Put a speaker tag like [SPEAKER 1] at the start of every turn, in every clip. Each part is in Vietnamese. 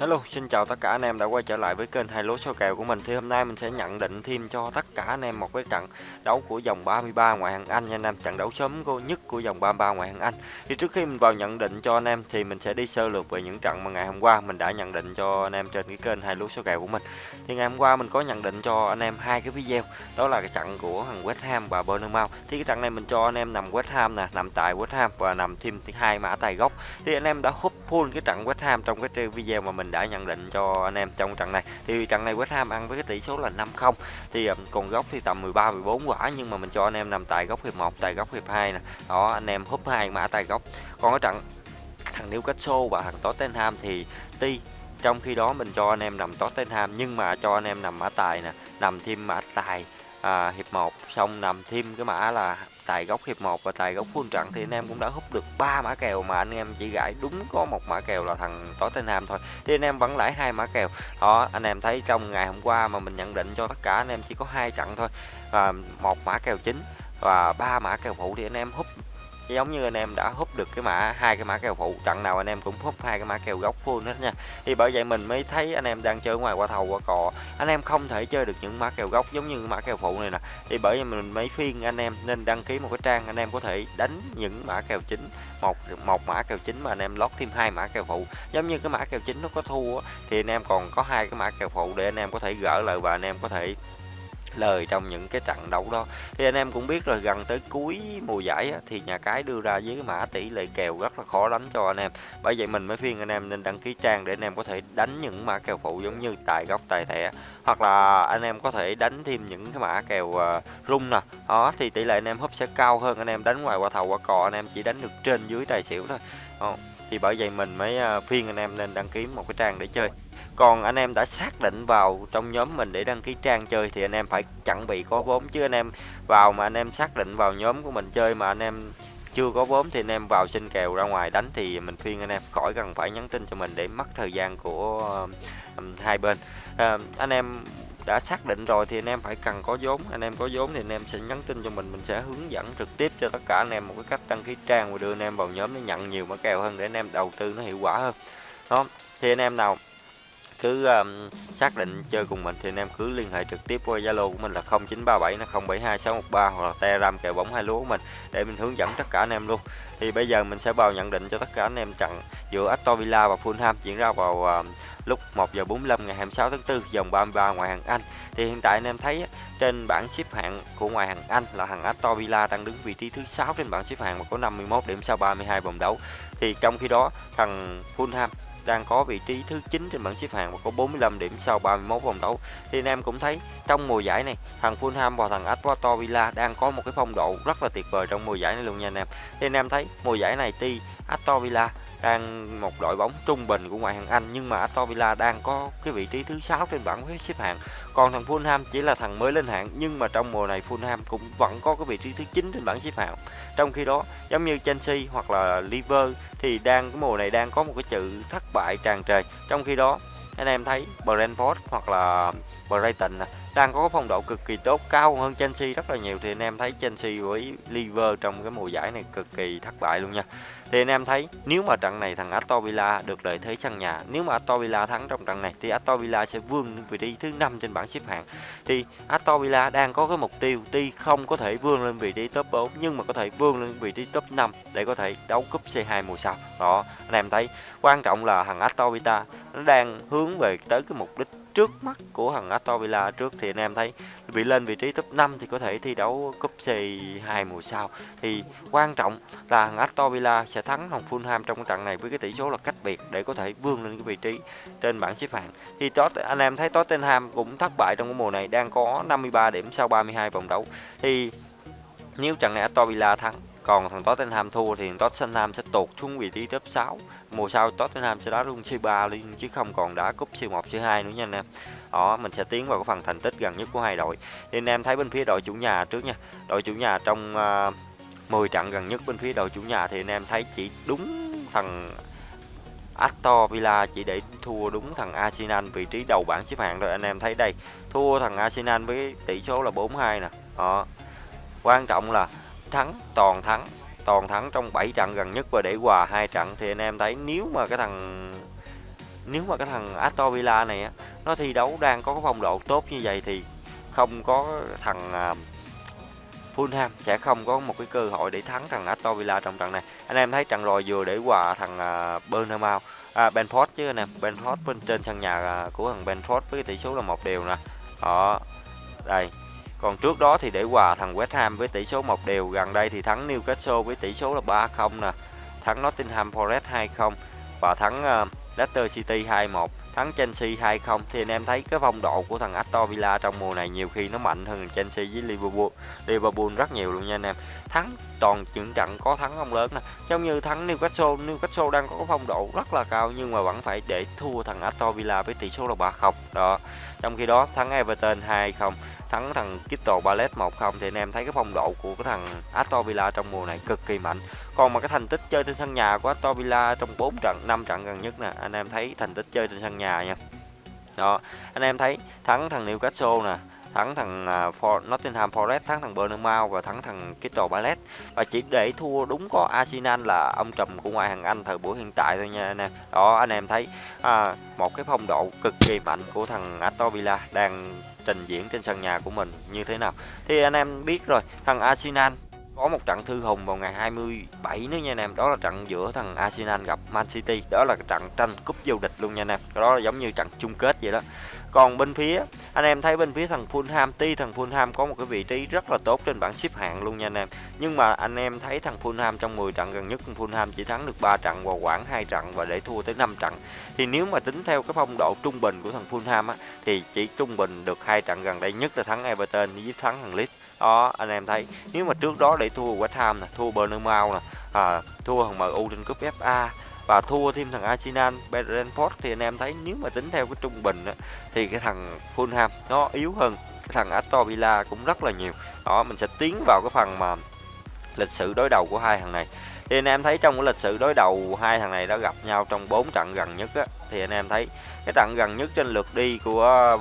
[SPEAKER 1] Hello, xin chào tất cả anh em đã quay trở lại với kênh hai lối số kèo của mình. Thì hôm nay mình sẽ nhận định thêm cho tất cả anh em một cái trận đấu của dòng 33 ngoại hạng Anh nha anh em, trận đấu sớm nhất của dòng 33 ngoại hạng Anh. Thì trước khi mình vào nhận định cho anh em thì mình sẽ đi sơ lược về những trận mà ngày hôm qua mình đã nhận định cho anh em trên cái kênh hai lối số kèo của mình. Thì ngày hôm qua mình có nhận định cho anh em hai cái video, đó là cái trận của thằng West Ham và Bournemouth. Thì cái trận này mình cho anh em nằm West Ham nè, nằm tại West Ham và nằm thêm hai mã tài gốc. Thì anh em đã hút full cái trận West Ham trong cái video mà mình đã nhận định cho anh em trong trận này. Thì trận này West Ham ăn với cái tỷ số là 5-0 thì còn góc thì tầm 13 14 quả nhưng mà mình cho anh em nằm tại góc hiệp 1 tại góc hiệp 2 nè. Đó anh em húp hai mã tại góc. Còn ở trận thằng Newcastle và thằng Tottenham thì tuy trong khi đó mình cho anh em nằm Tottenham nhưng mà cho anh em nằm mã tài nè nằm thêm mã tài à, hiệp 1 xong nằm thêm cái mã là tại góc hiệp 1 và tại góc full trận thì anh em cũng đã hút được ba mã kèo mà anh em chỉ gãi đúng có một mã kèo là thằng Tottenham thôi. Thì anh em vẫn lãi hai mã kèo. Đó, anh em thấy trong ngày hôm qua mà mình nhận định cho tất cả anh em chỉ có hai trận thôi, và một mã kèo chính và ba mã kèo phụ thì anh em hút giống như anh em đã hút được cái mã, hai cái mã kèo phụ, trận nào anh em cũng hút hai cái mã kèo góc full hết nha. Thì bởi vậy mình mới thấy anh em đang chơi ngoài qua thầu qua cò anh em không thể chơi được những mã kèo góc giống như mã kèo phụ này nè. Thì bởi vậy mình mới phiên anh em nên đăng ký một cái trang anh em có thể đánh những mã kèo chính, một một mã kèo chính mà anh em lót thêm hai mã kèo phụ. Giống như cái mã kèo chính nó có thua thì anh em còn có hai cái mã kèo phụ để anh em có thể gỡ lại và anh em có thể lời trong những cái trận đấu đó. Thì anh em cũng biết rồi gần tới cuối mùa giải á, thì nhà cái đưa ra với cái mã tỷ lệ kèo rất là khó đánh cho anh em. Bởi vậy mình mới khuyên anh em nên đăng ký trang để anh em có thể đánh những mã kèo phụ giống như tài góc tài thẻ. Hoặc là anh em có thể đánh thêm những cái mã kèo uh, rung nè. Đó thì tỷ lệ anh em húp sẽ cao hơn anh em đánh ngoài qua thầu qua cò anh em chỉ đánh được trên dưới tài xỉu thôi. Đó. thì bởi vậy mình mới uh, khuyên anh em nên đăng ký một cái trang để chơi còn anh em đã xác định vào trong nhóm mình để đăng ký trang chơi thì anh em phải chuẩn bị có vốn chứ anh em vào mà anh em xác định vào nhóm của mình chơi mà anh em chưa có vốn thì anh em vào xin kèo ra ngoài đánh thì mình khuyên anh em khỏi cần phải nhắn tin cho mình để mất thời gian của um, hai bên uh, anh em đã xác định rồi thì anh em phải cần có vốn anh em có vốn thì anh em sẽ nhắn tin cho mình mình sẽ hướng dẫn trực tiếp cho tất cả anh em một cái cách đăng ký trang và đưa anh em vào nhóm để nhận nhiều mã kèo hơn để anh em đầu tư nó hiệu quả hơn đó thì anh em nào cứ um, xác định chơi cùng mình thì anh em cứ liên hệ trực tiếp qua Zalo của mình là 0937 là 072613 hoặc là Telegram kèo bóng hai lúa của mình để mình hướng dẫn tất cả anh em luôn. Thì bây giờ mình sẽ vào nhận định cho tất cả anh em trận giữa Aston Villa và Fulham diễn ra vào um, lúc 1 giờ 45 ngày 26 tháng 4 vòng 33 ngoại hạng Anh. Thì hiện tại anh em thấy trên bảng xếp hạng của ngoại hạng Anh là thằng Aston Villa đang đứng vị trí thứ 6 trên bảng xếp hạng và có 51 điểm sau 32 vòng đấu. Thì trong khi đó thằng Fulham đang có vị trí thứ 9 trên bảng xếp hạng và có 45 điểm sau 31 vòng đấu. Thì anh em cũng thấy trong mùa giải này, thằng Fulham và thằng Aston Villa đang có một cái phong độ rất là tuyệt vời trong mùa giải này luôn nha anh em. Thì anh em thấy mùa giải này tuy Aston Villa đang một đội bóng trung bình của ngoại hạng Anh nhưng mà Aston Villa đang có cái vị trí thứ 6 trên bảng xếp hạng. Còn thằng Fulham chỉ là thằng mới lên hạng nhưng mà trong mùa này Fulham cũng vẫn có cái vị trí thứ 9 trên bảng xếp hạng. Trong khi đó, giống như Chelsea hoặc là Liverpool thì đang cái mùa này đang có một cái chữ thất bại tràn trề. Trong khi đó, anh em thấy Brentford hoặc là Brighton đang có phong độ cực kỳ tốt, cao hơn Chelsea rất là nhiều. Thì anh em thấy Chelsea với Liverpool trong cái mùa giải này cực kỳ thất bại luôn nha. Thì anh em thấy nếu mà trận này thằng Aston Villa được lợi thế sân nhà, nếu mà Aston Villa thắng trong trận này thì Aston Villa sẽ vươn lên vị trí thứ năm trên bảng xếp hạng. Thì Aston Villa đang có cái mục tiêu tuy không có thể vươn lên vị trí top 4 nhưng mà có thể vươn lên vị trí top 5 để có thể đấu cúp C2 mùa sau. Đó, anh em thấy quan trọng là thằng Aston Villa nó đang hướng về tới cái mục đích trước mắt của thằng Aston Villa. Trước thì anh em thấy bị lên vị trí top 5 thì có thể thi đấu cúp C2 mùa sau. Thì quan trọng là thằng Aston Villa sẽ thắng thằng Fulham trong cái trận này với cái tỷ số là cách biệt để có thể vươn lên cái vị trí trên bảng xếp hạng. Thì tốt anh em thấy Tottenham cũng thất bại trong cái mùa này, đang có 53 điểm sau 32 vòng đấu. Thì nếu trận này Aston Villa thắng còn thằng Tottenham thua thì Tottenham sẽ tụt xuống vị trí top 6 mùa sau Tottenham sẽ đá luôn C3 liên chứ không còn đá cúp C1 C2 nữa nha anh em. Đó mình sẽ tiến vào cái phần thành tích gần nhất của hai đội. Thì anh em thấy bên phía đội chủ nhà trước nha. Đội chủ nhà trong ờ, uh, 10 trận gần nhất bên phía đội chủ nhà thì anh em thấy chỉ đúng thằng Aston Villa chỉ để thua đúng thằng Arsenal vị trí đầu bảng xếp hạng rồi anh em thấy đây thua thằng Arsenal với tỷ số là 4-2 nè. Đó. Quan trọng là thắng toàn thắng toàn thắng trong 7 trận gần nhất và để hòa hai trận thì anh em thấy nếu mà cái thằng nếu mà cái thằng Aston Villa này á nó thi đấu đang có cái phong độ tốt như vậy thì không có thằng à, Fulham sẽ không có một cái cơ hội để thắng thằng Aston Villa trong trận này. Anh em thấy trận rồi vừa để hòa thằng Burnham Bournemouth à, à Benford chứ anh em, Benford bên trên sân nhà à, của thằng Benford với cái tỷ số là một đều nè. Đó. Đây. Còn trước đó thì để hòa thằng West Ham với tỷ số 1 đều, gần đây thì thắng Newcastle với tỷ số là 3-0 nè. Thắng Nottingham Forest 2-0 và thắng uh, Leicester City 2-1 thắng Chelsea 2-0 thì anh em thấy cái phong độ của thằng Aston Villa trong mùa này nhiều khi nó mạnh hơn Chelsea với Liverpool Liverpool rất nhiều luôn nha anh em thắng toàn những trận có thắng không lớn nè giống như thắng Newcastle Newcastle đang có phong độ rất là cao nhưng mà vẫn phải để thua thằng Aston Villa với tỷ số là 3-0 đó trong khi đó thắng Everton 2-0 thắng thằng Crystal Ballet 1-0 thì anh em thấy cái phong độ của cái thằng Aston Villa trong mùa này cực kỳ mạnh. Còn mà cái thành tích chơi trên sân nhà của Aston Villa trong 4 trận 5 trận gần nhất nè, anh em thấy thành tích chơi trên sân nhà nha. Đó, anh em thấy thắng thằng Newcastle nè thắng thằng à, Nottingham Forest thắng thằng Bournemouth và thắng thằng Crystal Palace. Và chỉ để thua đúng có Arsenal là ông trùm của ngoại hạng Anh thời buổi hiện tại thôi nha anh em. Đó anh em thấy à, một cái phong độ cực kỳ mạnh của thằng Aston Villa đang trình diễn trên sân nhà của mình như thế nào. Thì anh em biết rồi thằng Arsenal có một trận thư hùng vào ngày 27 nữa nha anh em. Đó là trận giữa thằng Arsenal gặp Man City. Đó là trận tranh cúp vô địch luôn nha anh em. Đó là giống như trận chung kết vậy đó còn bên phía anh em thấy bên phía thằng Fulham tuy thằng Fulham có một cái vị trí rất là tốt trên bảng xếp hạng luôn nha anh em nhưng mà anh em thấy thằng Fulham trong 10 trận gần nhất Fulham chỉ thắng được 3 trận và quản hai trận và để thua tới 5 trận. Thì nếu mà tính theo cái phong độ trung bình của thằng Fulham á thì chỉ trung bình được hai trận gần đây nhất là thắng Everton với thắng thằng Leeds. Đó anh em thấy nếu mà trước đó để thua West Ham nè thua Bournemouth nè à, thua thằng MU trên cúp FA và thua thêm thằng Arsenal, Brentford thì anh em thấy nếu mà tính theo cái trung bình á, thì cái thằng Fulham nó yếu hơn cái thằng Aston Villa cũng rất là nhiều. Đó mình sẽ tiến vào cái phần mà lịch sử đối đầu của hai thằng này. Thì anh em thấy trong cái lịch sử đối đầu hai thằng này đã gặp nhau trong 4 trận gần nhất á, thì anh em thấy cái trận gần nhất trên lượt đi của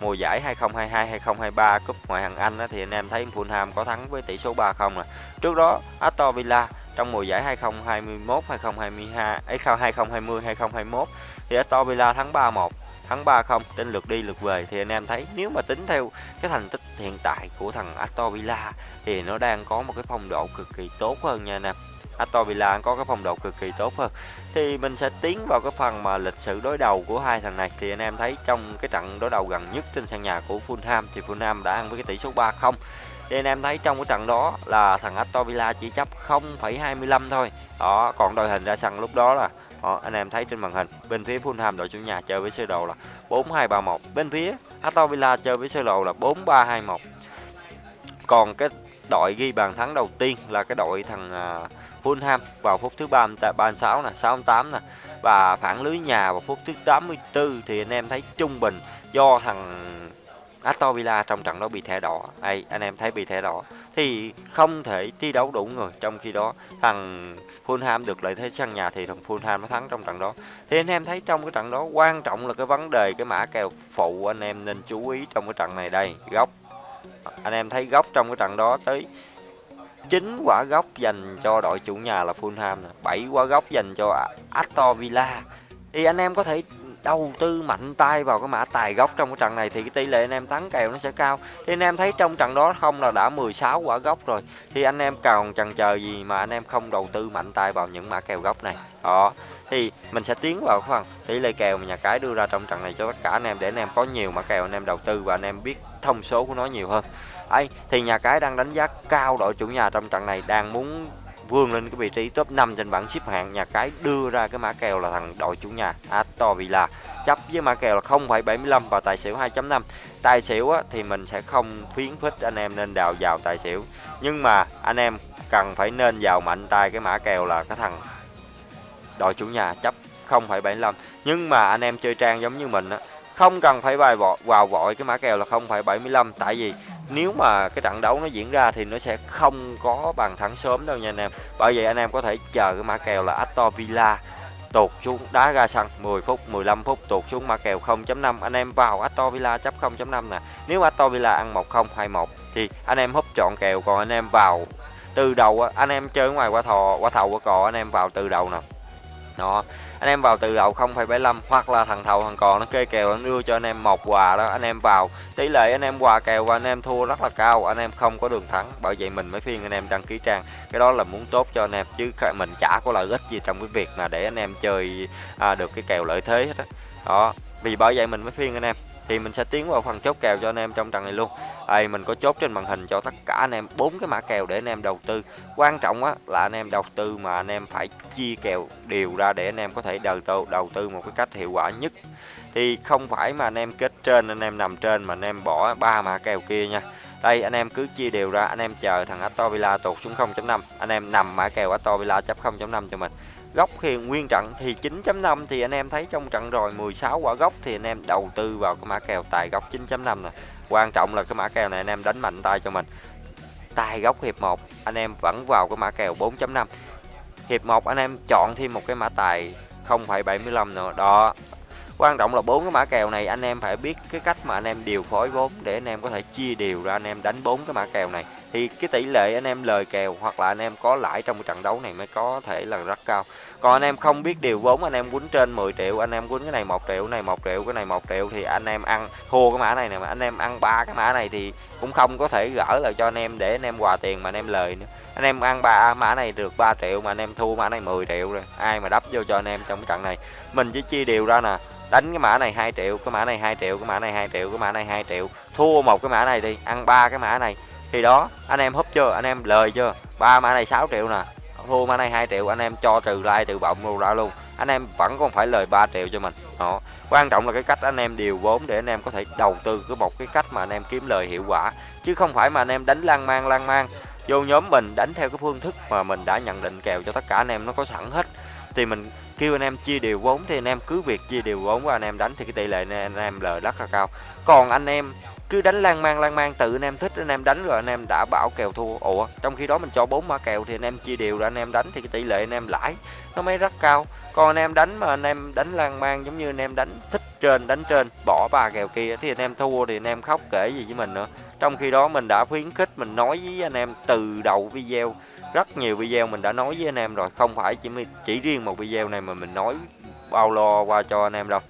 [SPEAKER 1] mùa giải 2022-2023 cúp ngoại hạng Anh á, thì anh em thấy Fulham có thắng với tỷ số 3-0. Trước đó Aston Villa trong mùa giải 2021 2022 ấy 2020 2021 thì Aston Villa thắng 3-1 thắng 3-0 trên lượt đi lượt về. Thì anh em thấy nếu mà tính theo cái thành tích hiện tại của thằng Aston Villa thì nó đang có một cái phong độ cực kỳ tốt hơn nha anh em. Aston Villa có cái phong độ cực kỳ tốt hơn. Thì mình sẽ tiến vào cái phần mà lịch sử đối đầu của hai thằng này. Thì anh em thấy trong cái trận đối đầu gần nhất trên sân nhà của Fulham thì Fulham đã ăn với cái tỷ số 3-0 thì anh em thấy trong cái trận đó là thằng Aston Villa chỉ chấp 0,25 thôi. Đó còn đội hình ra sân lúc đó là đó, anh em thấy trên màn hình bên phía Fulham đội chủ nhà chơi với sơ đồ là 4231 bên phía Aston Villa chơi với sơ đồ là 4321 còn cái đội ghi bàn thắng đầu tiên là cái đội thằng uh, Fulham vào phút thứ 36 nè 68 nè. Và phản lưới nhà vào phút thứ 84 thì anh em thấy trung bình do thằng Aston Villa trong trận đó bị thẻ đỏ. Đây anh em thấy bị thẻ đỏ. Thì không thể thi đấu đủ người trong khi đó. Thằng Fulham được lợi thế sân nhà thì thằng Fulham nó thắng trong trận đó. Thì anh em thấy trong cái trận đó quan trọng là cái vấn đề, cái mã kèo phụ anh em nên chú ý trong cái trận này đây. Góc. Anh em thấy góc trong cái trận đó tới chín quả góc dành cho đội chủ nhà là Fulham nè 7 quả góc dành cho Aston Villa. Thì anh em có thể đầu tư mạnh tay vào cái mã tài gốc trong cái trận này thì cái tỷ lệ anh em thắng kèo nó sẽ cao. Thì anh em thấy trong trận đó không là đã 16 quả gốc rồi, thì anh em còn chần chờ gì mà anh em không đầu tư mạnh tay vào những mã kèo gốc này? Đó, thì mình sẽ tiến vào phần tỷ lệ kèo mà nhà cái đưa ra trong trận này cho tất cả anh em để anh em có nhiều mã kèo anh em đầu tư và anh em biết thông số của nó nhiều hơn. Ấy thì nhà cái đang đánh giá cao đội chủ nhà trong trận này đang muốn vươn lên cái vị trí top 5 trên bảng xếp hạng. Nhà cái đưa ra cái mã kèo là thằng đội chủ nhà Aston Villa. Chấp với mã kèo là 0,75 và tài xỉu 2.5 tài xỉu á, thì mình sẽ không khuyến khích anh em nên đào vào tài xỉu. Nhưng mà anh em cần phải nên vào mạnh tay cái mã kèo là cái thằng đội chủ nhà. Chấp 0,75 nhưng mà anh em chơi trang giống như mình á không cần phải vào vội, vào vội cái mã kèo là 0,75 tại vì nếu mà cái trận đấu nó diễn ra thì nó sẽ không có bàn thắng sớm đâu nha anh em. Bởi vậy anh em có thể chờ cái mã kèo là Aston Villa tụt xuống đá ra sân 10 phút 15 phút tụt xuống mã kèo 0.5 anh em vào Aston Villa chấp 0.5 nè. Nếu Aston Villa ăn 1-0 2-1 thì anh em húp chọn kèo còn anh em vào từ đầu anh em chơi ngoài qua thò qua thầu qua cò anh em vào từ đầu nè. Đó anh em vào từ đầu 0,75 hoặc là thằng thầu thằng còn nó kê kèo nó đưa cho anh em một quà đó. Anh em vào tỷ lệ anh em quà kèo và anh em thua rất là cao. Anh em không có đường thắng bởi vậy mình mới phiên anh em đăng ký trang. Cái đó là muốn tốt cho anh em chứ mình chả có lợi ích gì trong cái việc mà để anh em chơi à, được cái kèo lợi thế hết đó. đó vì bởi vậy mình mới phiên anh em thì mình sẽ tiến vào phần chốt kèo cho anh em trong trận này luôn đây mình có chốt trên màn hình cho tất cả anh em bốn cái mã kèo để anh em đầu tư quan trọng á là anh em đầu tư mà anh em phải chia kèo đều ra để anh em có thể đầu tư đầu tư một cái cách hiệu quả nhất thì không phải mà anh em kết trên anh em nằm trên mà anh em bỏ ba mã kèo kia nha đây anh em cứ chia đều ra anh em chờ thằng Aston Villa tụt xuống 0.5 anh em nằm mã kèo Aston Villa chấp 0.5 cho mình góc thì nguyên trận thì 9.5 thì anh em thấy trong trận rồi 16 quả góc thì anh em đầu tư vào cái mã kèo tài góc 9.5 này quan trọng là cái mã kèo này anh em đánh mạnh tay cho mình. Tài góc hiệp 1 anh em vẫn vào cái mã kèo 4.5 hiệp 1 anh em chọn thêm một cái mã tài 0,75 nữa. Đó quan trọng là bốn cái mã kèo này anh em phải biết cái cách mà anh em điều phối vốn để anh em có thể chia đều ra anh em đánh bốn cái mã kèo này thì cái tỷ lệ anh em lời kèo hoặc là anh em có lãi trong cái trận đấu này mới có thể là rất cao còn anh em không biết điều vốn anh em quýnh trên 10 triệu anh em quýnh cái này một triệu cái này một triệu cái này một triệu thì anh em ăn thua cái mã này nè mà anh em ăn ba cái mã này thì cũng không có thể gỡ lại cho anh em để anh em quà tiền mà anh em lời nữa anh em ăn ba mã này được 3 triệu mà anh em thua mã này 10 triệu rồi ai mà đắp vô cho anh em trong cái trận này mình chỉ chia đều ra nè đánh cái mã này 2 triệu, cái mã này 2 triệu, cái mã này 2 triệu, cái mã này 2 triệu. Thua một cái mã này đi, ăn ba cái mã này. Thì đó, anh em húp chưa? Anh em lời chưa? Ba mã này 6 triệu nè. Thua mã này 2 triệu, anh em cho trừ like trừ bọng luôn ra luôn. Anh em vẫn còn phải lời 3 triệu cho mình. Đó. Quan trọng là cái cách anh em điều vốn để anh em có thể đầu tư cái một cái cách mà anh em kiếm lời hiệu quả. Chứ không phải mà anh em đánh lan man lan man vô nhóm mình đánh theo cái phương thức mà mình đã nhận định kèo cho tất cả anh em nó có sẵn hết thì mình kêu anh em chia đều vốn thì anh em cứ việc chia đều vốn của anh em đánh thì cái tỷ lệ này anh em lời rất là cao còn anh em cứ đánh lan man lan man tự anh em thích anh em đánh rồi anh em đã bảo kèo thua ủa trong khi đó mình cho bốn mã kèo thì anh em chia đều ra anh em đánh thì cái tỷ lệ anh em lãi nó mới rất cao còn anh em đánh mà anh em đánh lan man giống như anh em đánh thích trên đánh trên bỏ ba kèo kia thì anh em thua thì anh em khóc kể gì với mình nữa trong khi đó mình đã khuyến khích mình nói với anh em từ đầu video rất nhiều video mình đã nói với anh em rồi không phải chỉ chỉ riêng một video này mà mình nói bao lo qua cho anh em đâu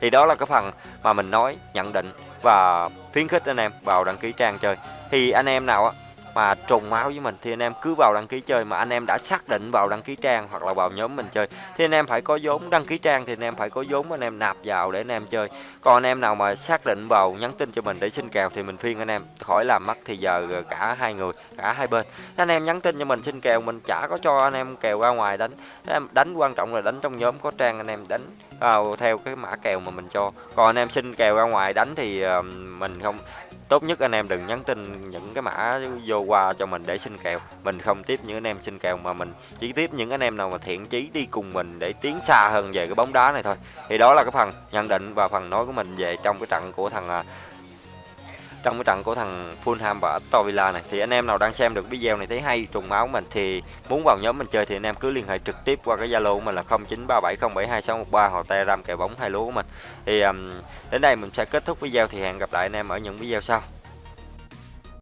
[SPEAKER 1] thì đó là cái phần mà mình nói nhận định và khuyến khích anh em vào đăng ký trang chơi thì anh em nào mà trùng máu với mình thì anh em cứ vào đăng ký chơi mà anh em đã xác định vào đăng ký trang hoặc là vào nhóm mình chơi thì anh em phải có vốn đăng ký trang thì anh em phải có vốn anh em nạp vào để anh em chơi còn anh em nào mà xác định vào nhắn tin cho mình để xin kèo thì mình phiên anh em khỏi làm mất thì giờ cả hai người cả hai bên anh em nhắn tin cho mình xin kèo mình chả có cho anh em kèo ra ngoài đánh em đánh quan trọng là đánh trong nhóm có trang anh em đánh vào theo cái mã kèo mà mình cho. Còn anh em xin kèo ra ngoài đánh thì uh, mình không tốt nhất anh em đừng nhắn tin những cái mã vô qua cho mình để xin kèo. Mình không tiếp những anh em xin kèo mà mình chỉ tiếp những anh em nào mà thiện chí đi cùng mình để tiến xa hơn về cái bóng đá này thôi. Thì đó là cái phần nhận định và phần nói của mình về trong cái trận của thằng à, trong cái trận của thằng Fulham và Aston Villa này thì anh em nào đang xem được video này thấy hay trùng máu mình thì muốn vào nhóm mình chơi thì anh em cứ liên hệ trực tiếp qua cái Zalo của mình là 0937072613 hoặc Telegram kèo bóng hai lúa của mình. Thì um, đến đây mình sẽ kết thúc video thì hẹn gặp lại anh em ở những video sau.